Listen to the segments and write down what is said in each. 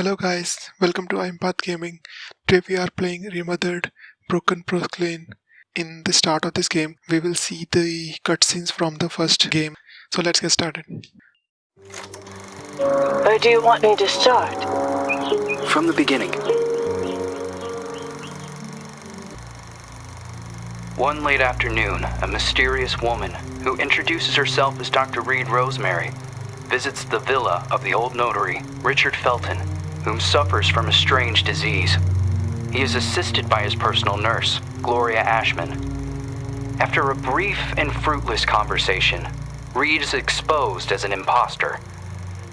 Hello guys, welcome to Empath Gaming. Today we are playing Remothered Broken Porcelain. In the start of this game, we will see the cutscenes from the first game. So let's get started. Or do you want me to start? From the beginning. One late afternoon, a mysterious woman, who introduces herself as Dr. Reed Rosemary, visits the villa of the old notary, Richard Felton, whom suffers from a strange disease. He is assisted by his personal nurse, Gloria Ashman. After a brief and fruitless conversation, Reed is exposed as an impostor.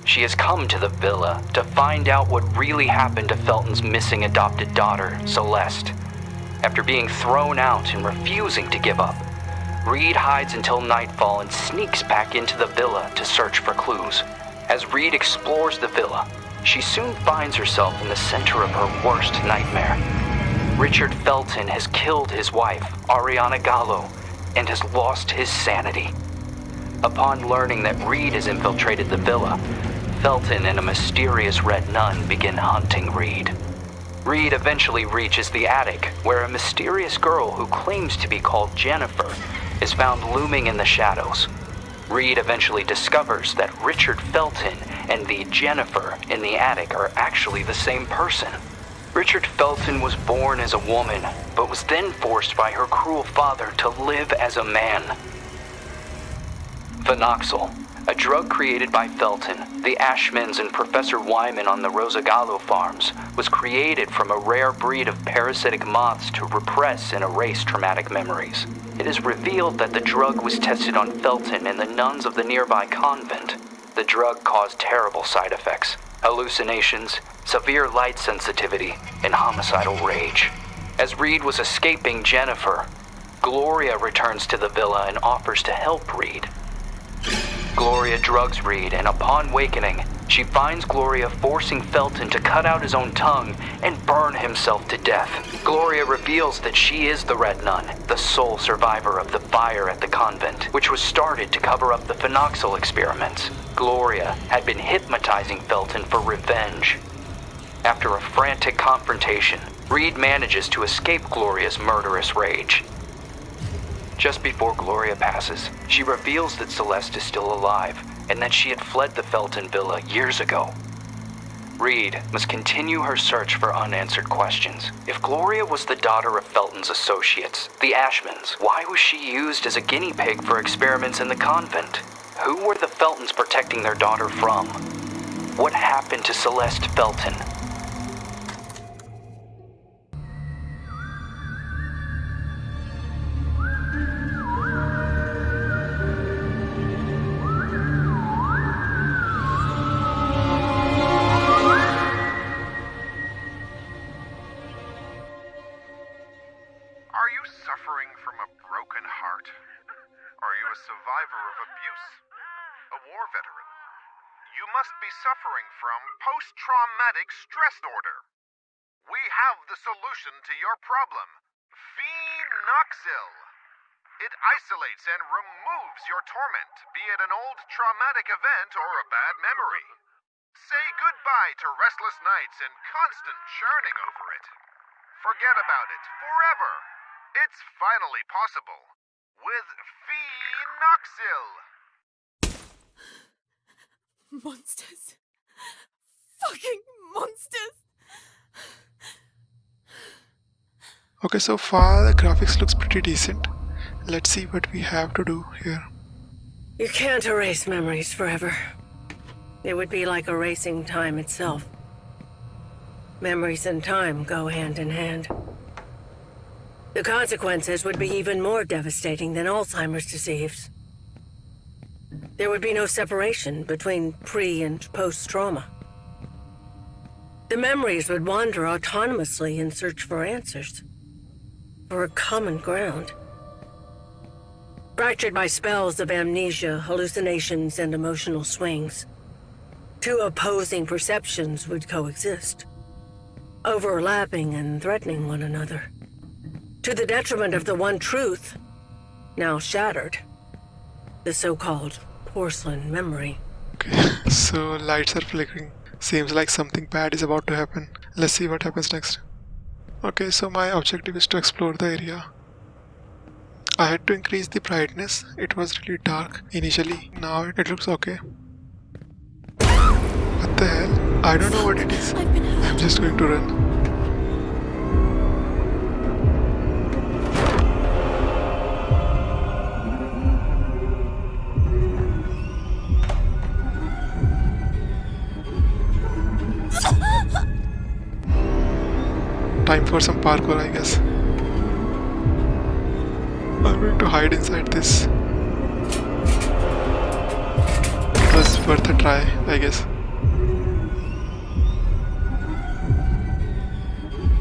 She has come to the villa to find out what really happened to Felton's missing adopted daughter, Celeste. After being thrown out and refusing to give up, Reed hides until nightfall and sneaks back into the villa to search for clues. As Reed explores the villa, she soon finds herself in the center of her worst nightmare. Richard Felton has killed his wife, Ariana Gallo, and has lost his sanity. Upon learning that Reed has infiltrated the villa, Felton and a mysterious red nun begin hunting Reed. Reed eventually reaches the attic, where a mysterious girl who claims to be called Jennifer is found looming in the shadows. Reed eventually discovers that Richard Felton and the Jennifer in the attic are actually the same person. Richard Felton was born as a woman, but was then forced by her cruel father to live as a man. Phenoxyl, a drug created by Felton, the Ashmans, and Professor Wyman on the Rosagallo farms, was created from a rare breed of parasitic moths to repress and erase traumatic memories. It is revealed that the drug was tested on Felton and the nuns of the nearby convent. The drug caused terrible side effects hallucinations, severe light sensitivity, and homicidal rage. As Reed was escaping Jennifer, Gloria returns to the villa and offers to help Reed. Gloria drugs Reed, and upon wakening, she finds Gloria forcing Felton to cut out his own tongue and burn himself to death. Gloria reveals that she is the Red Nun, the sole survivor of the fire at the convent, which was started to cover up the phenoxyl experiments. Gloria had been hypnotizing Felton for revenge. After a frantic confrontation, Reed manages to escape Gloria's murderous rage. Just before Gloria passes, she reveals that Celeste is still alive and that she had fled the Felton villa years ago. Reed must continue her search for unanswered questions. If Gloria was the daughter of Felton's associates, the Ashmans, why was she used as a guinea pig for experiments in the convent? Who were the Feltons protecting their daughter from? What happened to Celeste Felton? Are you suffering from a broken heart? Are you a survivor of abuse? A war veteran? You must be suffering from post traumatic stress disorder. We have the solution to your problem Phenoxyl. It isolates and removes your torment, be it an old traumatic event or a bad memory. Say goodbye to restless nights and constant churning over it. Forget about it forever. It's finally possible with Phenoxyl. Monsters. Fucking monsters. Okay, so far the graphics looks pretty decent. Let's see what we have to do here. You can't erase memories forever. It would be like erasing time itself. Memories and time go hand in hand. The consequences would be even more devastating than Alzheimer's disease. There would be no separation between pre and post trauma. The memories would wander autonomously in search for answers, for a common ground. Fractured by spells of amnesia, hallucinations, and emotional swings, two opposing perceptions would coexist, overlapping and threatening one another. To the detriment of the one truth, now shattered, the so-called porcelain memory. Okay, so lights are flickering. Seems like something bad is about to happen. Let's see what happens next. Okay, so my objective is to explore the area. I had to increase the brightness. It was really dark initially. Now it looks okay. What the hell? I don't know what it is. I've been hurt. I'm just going to run. Time for some parkour, I guess. I'm going to hide inside this. It was worth a try, I guess.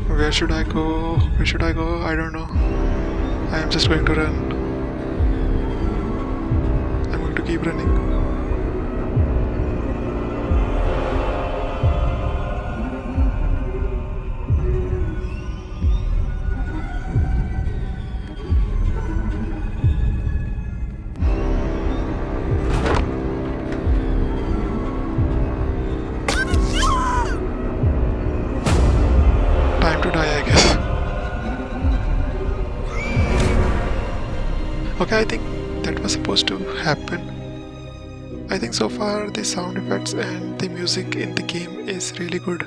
Where should I go? Where should I go? I don't know. I am just going to run. I'm going to keep running. Sound effects and the music in the game is really good.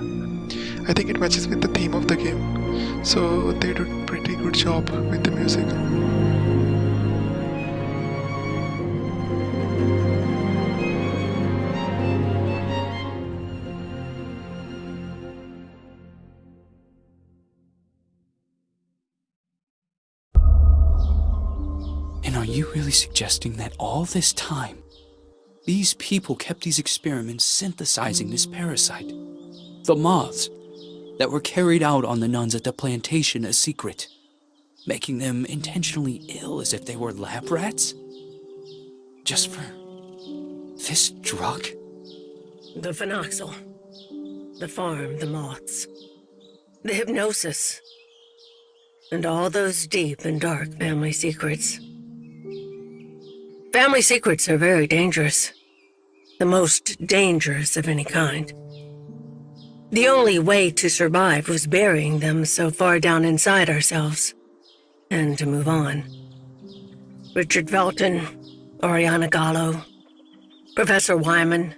I think it matches with the theme of the game. So they did pretty good job with the music. And are you really suggesting that all this time, these people kept these experiments synthesizing this parasite? The moths that were carried out on the nuns at the plantation a secret, making them intentionally ill as if they were lab rats? Just for this drug? The phenoxyl. The farm, the moths. The hypnosis. And all those deep and dark family secrets. Family secrets are very dangerous. The most dangerous of any kind. The only way to survive was burying them so far down inside ourselves. And to move on. Richard Felton, Oriana Gallo, Professor Wyman,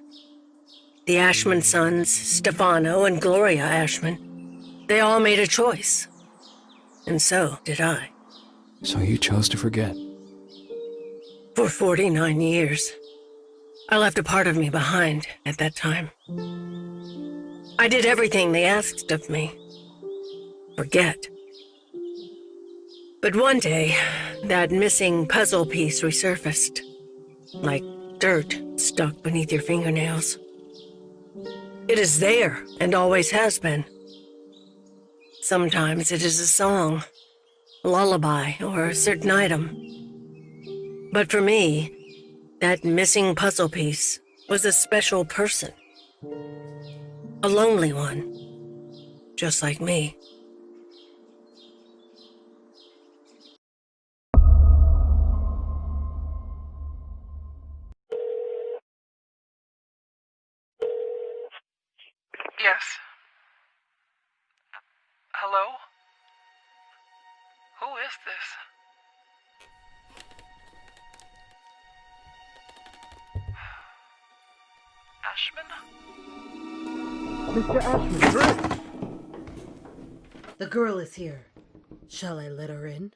the Ashman sons, Stefano and Gloria Ashman, they all made a choice. And so did I. So you chose to forget. For 49 years. I left a part of me behind at that time. I did everything they asked of me. Forget. But one day, that missing puzzle piece resurfaced. Like dirt stuck beneath your fingernails. It is there, and always has been. Sometimes it is a song, a lullaby, or a certain item. But for me, that missing puzzle piece was a special person. A lonely one. Just like me. Yes. Hello? Who is this? Ashman? Ashman The girl is here. Shall I let her in?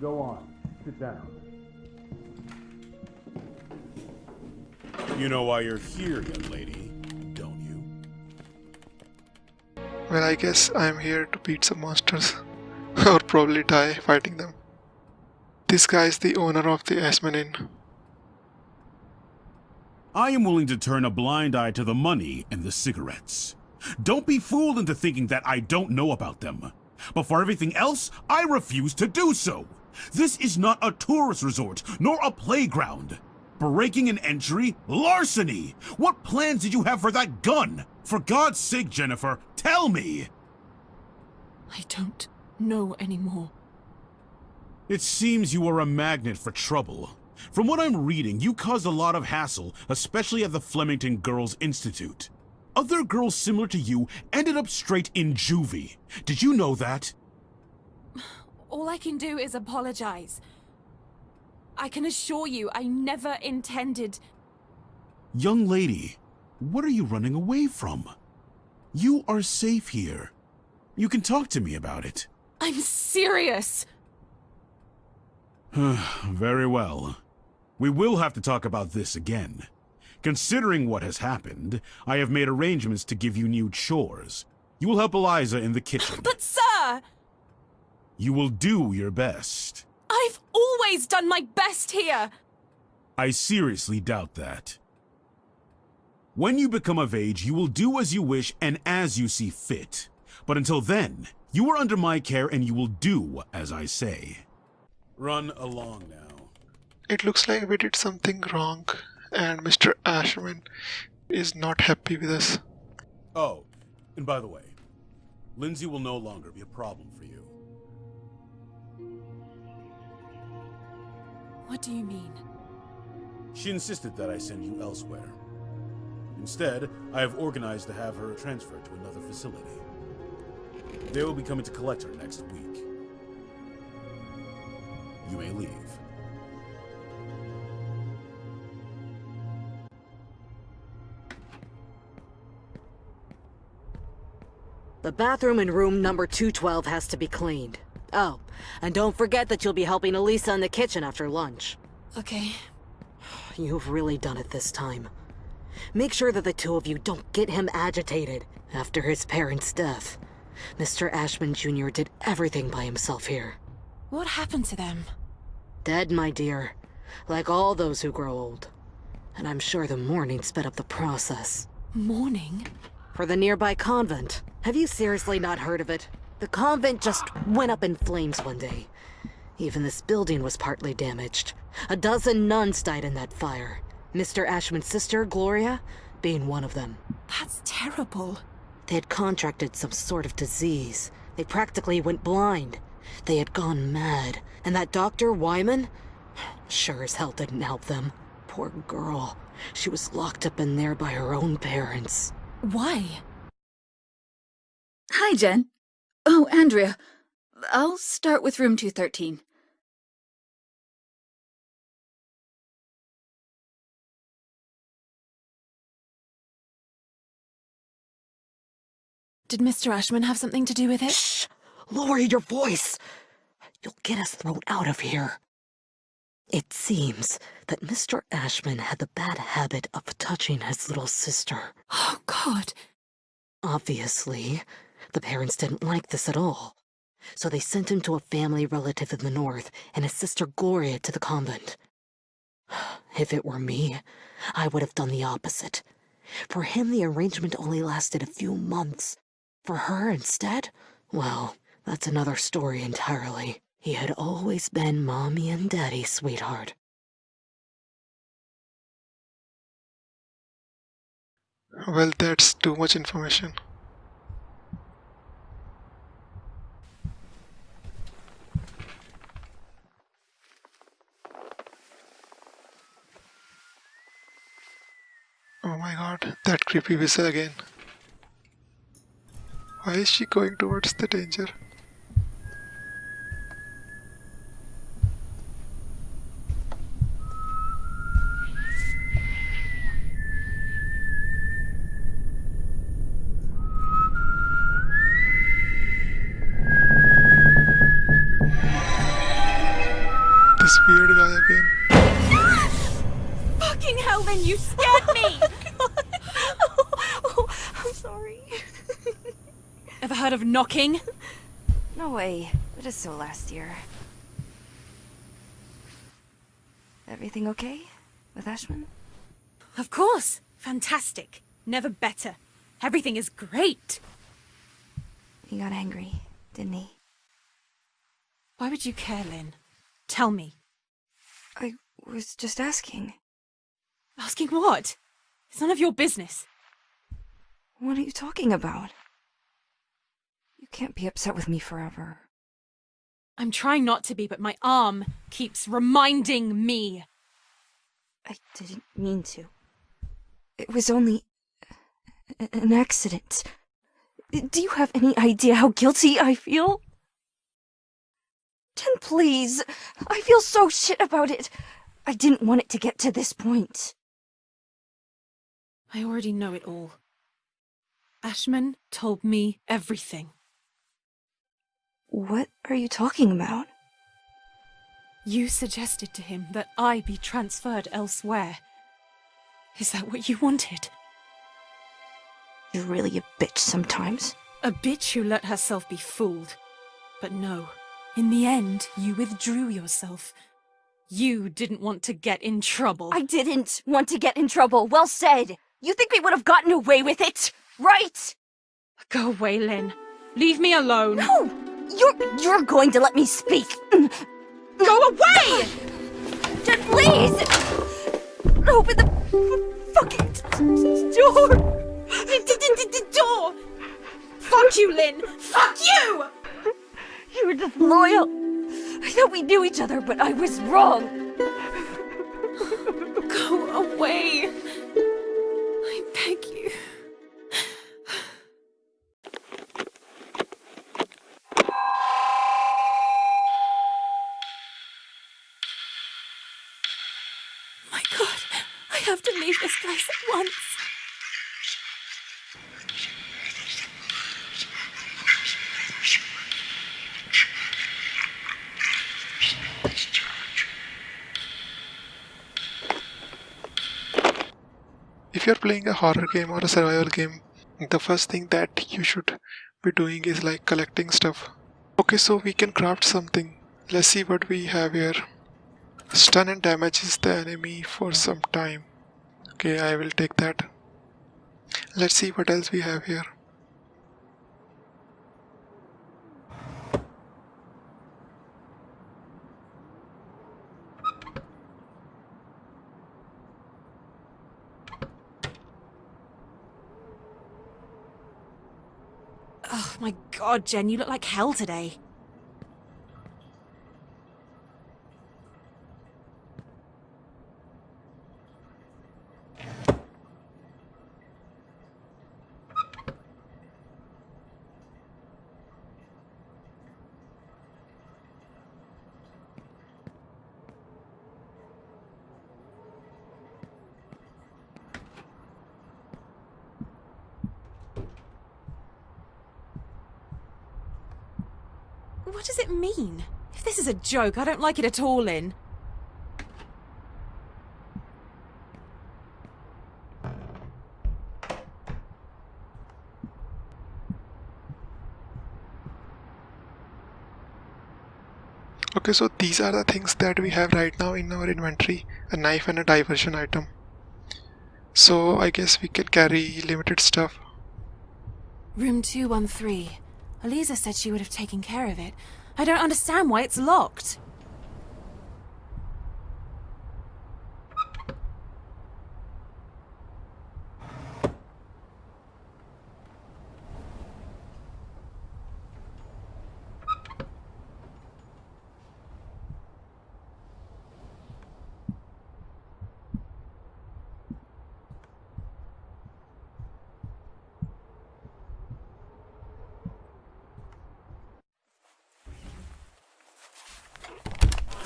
Go on. Sit down. You know why you're here, young lady, don't you? Well, I guess I'm here to beat some monsters. Or probably die fighting them. This guy is the owner of the Ashman Inn. I am willing to turn a blind eye to the money and the cigarettes. Don't be fooled into thinking that I don't know about them. But for everything else, I refuse to do so. This is not a tourist resort, nor a playground. Breaking an entry? Larceny! What plans did you have for that gun? For God's sake, Jennifer, tell me! I don't know anymore. It seems you are a magnet for trouble. From what I'm reading, you caused a lot of hassle, especially at the Flemington Girls Institute. Other girls similar to you ended up straight in juvie. Did you know that? All I can do is apologize. I can assure you, I never intended. Young lady, what are you running away from? You are safe here. You can talk to me about it. I'm serious! Very well. We will have to talk about this again. Considering what has happened, I have made arrangements to give you new chores. You will help Eliza in the kitchen. But sir! You will do your best. I've always done my best here! I seriously doubt that. When you become of age, you will do as you wish and as you see fit. But until then, you are under my care and you will do as I say. Run along now. It looks like we did something wrong, and Mr. Ashman is not happy with us. Oh, and by the way, Lindsay will no longer be a problem for you. What do you mean? She insisted that I send you elsewhere. Instead, I have organized to have her transferred to another facility. They will be coming to collect her next week. You may leave. The bathroom in room number 212 has to be cleaned. Oh, and don't forget that you'll be helping Elisa in the kitchen after lunch. Okay. You've really done it this time. Make sure that the two of you don't get him agitated after his parents' death. Mr. Ashman Jr. did everything by himself here. What happened to them? Dead, my dear. Like all those who grow old. And I'm sure the mourning sped up the process. Mourning? For the nearby convent. Have you seriously not heard of it? The convent just went up in flames one day. Even this building was partly damaged. A dozen nuns died in that fire. Mr. Ashman's sister, Gloria, being one of them. That's terrible. They had contracted some sort of disease. They practically went blind. They had gone mad. And that Dr. Wyman? Sure as hell didn't help them. Poor girl. She was locked up in there by her own parents. Why? Hi, Jen. Oh, Andrea. I'll start with room 213. Did Mr. Ashman have something to do with it? Shh! Lower your voice! You'll get us thrown out of here. It seems that Mr. Ashman had the bad habit of touching his little sister. Oh, God. Obviously, the parents didn't like this at all. So they sent him to a family relative in the north and his sister Gloria to the convent. If it were me, I would have done the opposite. For him, the arrangement only lasted a few months. For her, instead, well, that's another story entirely. He had always been mommy and daddy's sweetheart. Well, that's too much information. Oh my god, that creepy whistle again. Why is she going towards the danger? Knocking? No way. It is so last year. Everything okay with Ashman? Of course. Fantastic. Never better. Everything is great. He got angry, didn't he? Why would you care, Lynn? Tell me. I was just asking. Asking what? It's none of your business. What are you talking about? You can't be upset with me forever. I'm trying not to be, but my arm keeps reminding me. I didn't mean to. It was only an accident. Do you have any idea how guilty I feel? Jen, please. I feel so shit about it. I didn't want it to get to this point. I already know it all. Ashman told me everything. What are you talking about? You suggested to him that I be transferred elsewhere. Is that what you wanted? You're really a bitch sometimes. A bitch who let herself be fooled. But no, in the end, you withdrew yourself. You didn't want to get in trouble. I didn't want to get in trouble. Well said. You think we would have gotten away with it, right? Go away, Lynn. Leave me alone. No! You're you're going to let me speak. Go away! Jen, please! Open the fucking door! door! Fuck you, Lynn! Fuck you! You were just loyal. I thought we knew each other, but I was wrong. Go away. My god, I have to leave this place at once. If you're playing a horror game or a survival game, the first thing that you should be doing is like collecting stuff. Okay, so we can craft something. Let's see what we have here. Stun and damages the enemy for some time. Okay, I will take that. Let's see what else we have here. Oh my god, Jen, you look like hell today. What does it mean? If this is a joke, I don't like it at all, Lynn. Okay, so these are the things that we have right now in our inventory a knife and a diversion item. So I guess we can carry limited stuff. Room 213. Eliza said she would have taken care of it. I don't understand why it's locked.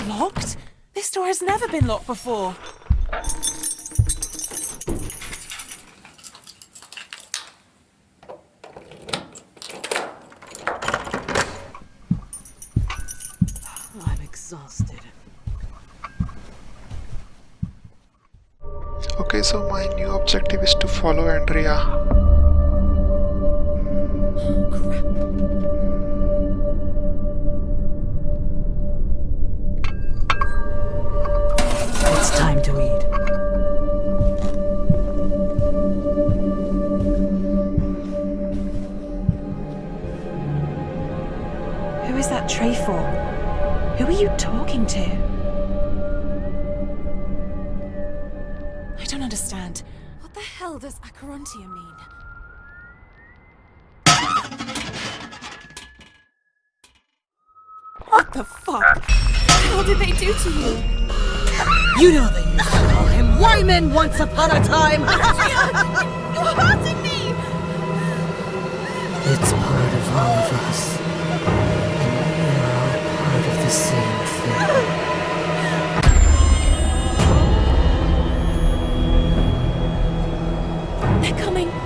Locked? This door has never been locked before. Oh, I'm exhausted. Okay, so my new objective is to follow Andrea. Talking to? I don't understand. What the hell does Acherontia mean? What the fuck? What the? How did they do to you? You know they used to call him Wyman once upon a time! You're hurting me! It's part of all of us. And we are all part of the same they're coming!